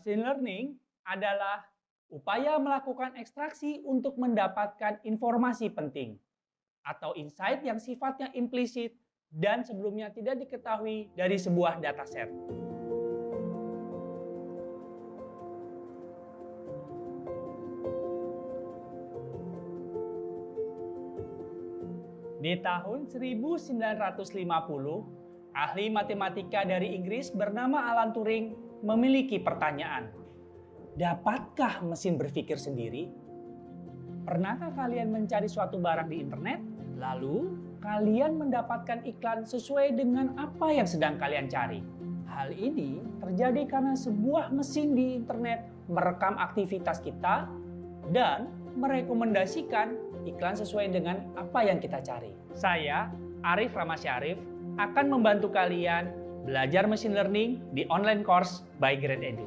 Machine learning adalah upaya melakukan ekstraksi untuk mendapatkan informasi penting atau insight yang sifatnya implisit dan sebelumnya tidak diketahui dari sebuah dataset. Di tahun 1950, Ahli matematika dari Inggris bernama Alan Turing memiliki pertanyaan. Dapatkah mesin berpikir sendiri? Pernahkah kalian mencari suatu barang di internet, lalu kalian mendapatkan iklan sesuai dengan apa yang sedang kalian cari? Hal ini terjadi karena sebuah mesin di internet merekam aktivitas kita dan merekomendasikan iklan sesuai dengan apa yang kita cari. Saya, Arif Ramasyarif, akan membantu kalian belajar machine learning di online course by Grade Edu.